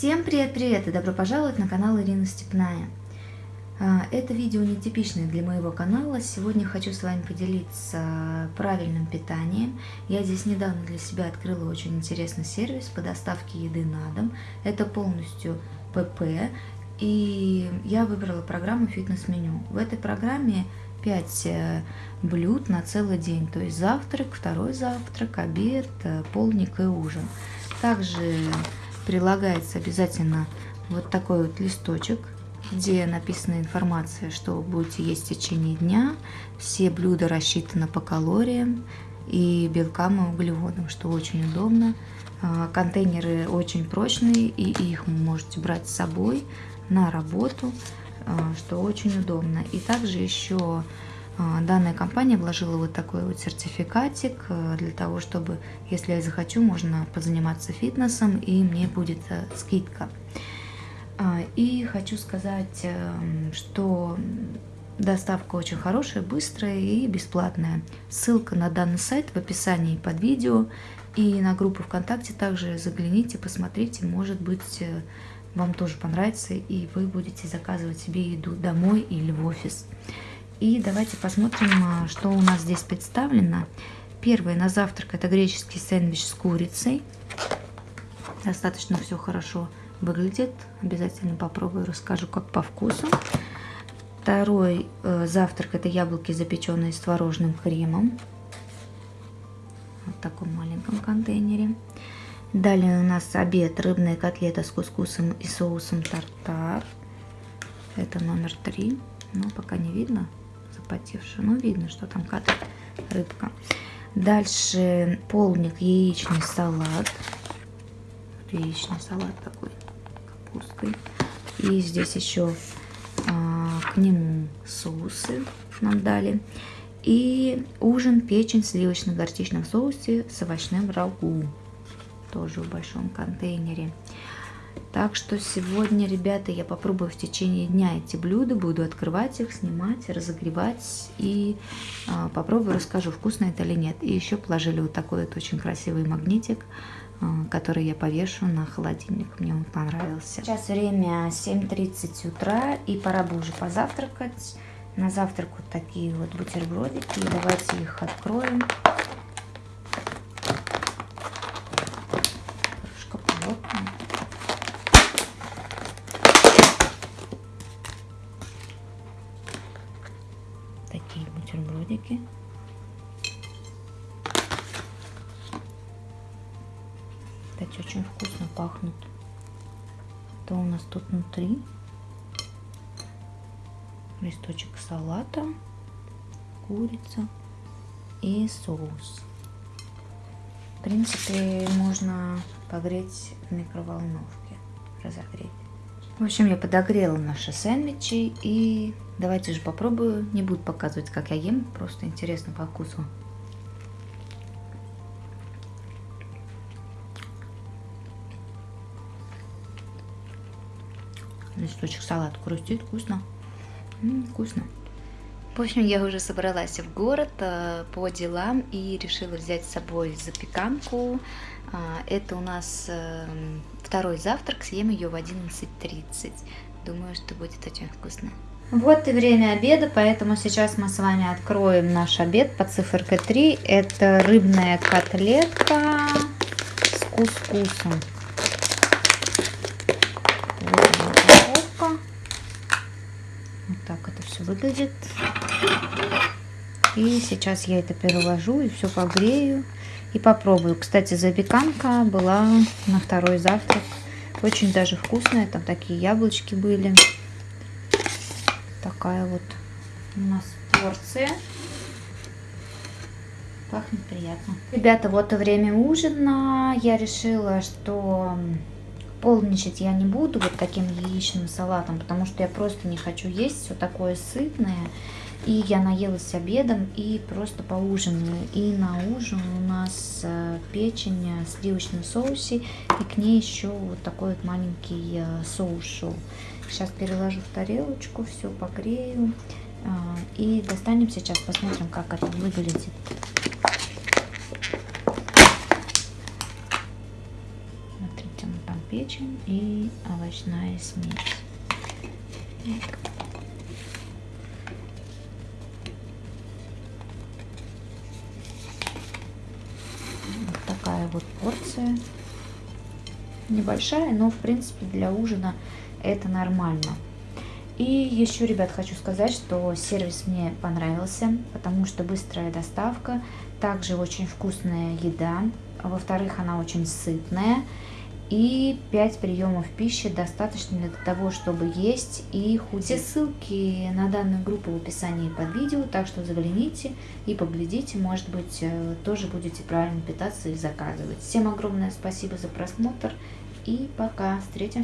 Всем привет-привет и добро пожаловать на канал Ирина Степная. А, это видео нетипичное для моего канала. Сегодня хочу с вами поделиться правильным питанием. Я здесь недавно для себя открыла очень интересный сервис по доставке еды на дом. Это полностью ПП. И я выбрала программу фитнес-меню. В этой программе 5 э, блюд на целый день. То есть завтрак, второй завтрак, обед, э, полник и ужин. Также прилагается обязательно вот такой вот листочек, где написана информация, что вы будете есть в течение дня. Все блюда рассчитаны по калориям и белкам и углеводам, что очень удобно. А, контейнеры очень прочные, и их вы можете брать с собой на работу, а, что очень удобно. И также еще данная компания вложила вот такой вот сертификатик э, для того, чтобы, если я захочу, можно позаниматься фитнесом и мне будет э, скидка. А, и хочу сказать, эм, что доставка очень хорошая, быстрая и бесплатная. Ссылка на данный сайт в описании под видео и на группу ВКонтакте также загляните, посмотрите, может быть э, вам тоже понравится и вы будете заказывать себе еду домой или в офис. И давайте посмотрим, а, что у нас здесь представлено. Первое на завтрак это греческий сэндвич с курицей. Достаточно все хорошо выглядит. Обязательно попробую, расскажу, как по вкусу. Второй э, завтрак это яблоки, запеченные с творожным кремом. Вот в таком маленьком контейнере. Далее у нас обед рыбная котлета с кускусом и соусом тартар. Это номер три. Но пока не видно запотевшую. Ну, видно, что там какая рыбка. Дальше полник, яичный салат. Яичный салат такой, капусткой. И здесь еще а, к нему соусы нам дали. И ужин, печень в сливочно-горчичном соусе с овощным рагу. Тоже в большом контейнере. Так что сегодня, ребята, я попробую в течение дня эти блюда, буду открывать их, снимать, разогревать и э, попробую, расскажу, вкусно это или нет. И еще положили вот такой вот очень красивый магнитик, э, который я повешу на холодильник, мне он понравился. Сейчас время 7.30 утра и пора бы уже позавтракать. На завтрак вот такие вот бутербродики, давайте их откроем. Бутербродики. Кстати, очень вкусно пахнут. Что у нас тут внутри? Листочек салата, курица и соус. В принципе, можно погреть в микроволновке, разогреть. В общем, я подогрела наши сэндвичи и давайте же попробую. Не буду показывать, как я ем, просто интересно по вкусу. Листочек салат хрустит, вкусно. М -м, вкусно. В общем, я уже собралась в город э, по делам и решила взять с собой запеканку. А, это у нас эм, второй завтрак, съем ее в 11.30. Думаю, что будет очень вкусно. Вот и время обеда, поэтому сейчас мы с вами откроем наш обед по циферке 3. Это рыбная котлетка с кускусом. Вот. Вот так это все выглядит. И сейчас я это переложу и все погрею и попробую. Кстати, запеканка была на второй завтрак. Очень даже вкусная. Там такие яблочки были. Такая вот у нас порция. Пахнет приятно. Ребята, вот и время ужина. Я решила, что полничать я не буду вот таким яичным салатом, потому что я просто не хочу есть все такое сытное. И я наелась обедом и просто поужинаю. И на ужин у нас э, печень в сливочном соусе. И к ней еще вот такой вот маленький э, соус шел. Сейчас переложу в тарелочку, все погрею. Э, и достанем сейчас, посмотрим, как это выглядит. Смотрите, он там печень и овощная смесь. Вот такая вот порция. Небольшая, но в принципе для ужина это нормально. И еще, ребят, хочу сказать, что сервис мне понравился, потому что быстрая доставка, также очень вкусная еда, во-вторых, она очень сытная, и 5 приемов пищи достаточно для того, чтобы есть и худеть. Все ссылки на данную группу в описании под видео, так что загляните и поглядите, может быть, э, тоже будете правильно питаться и заказывать. Всем огромное спасибо за просмотр и пока, встретимся.